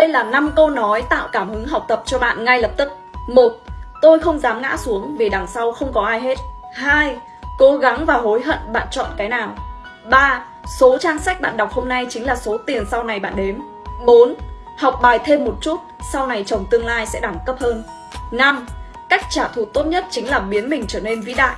Đây là 5 câu nói tạo cảm hứng học tập cho bạn ngay lập tức. 1. Tôi không dám ngã xuống vì đằng sau không có ai hết. 2. Cố gắng và hối hận bạn chọn cái nào. 3. Số trang sách bạn đọc hôm nay chính là số tiền sau này bạn đếm. 4. Học bài thêm một chút, sau này chồng tương lai sẽ đẳng cấp hơn. 5. Cách trả thù tốt nhất chính là biến mình trở nên vĩ đại.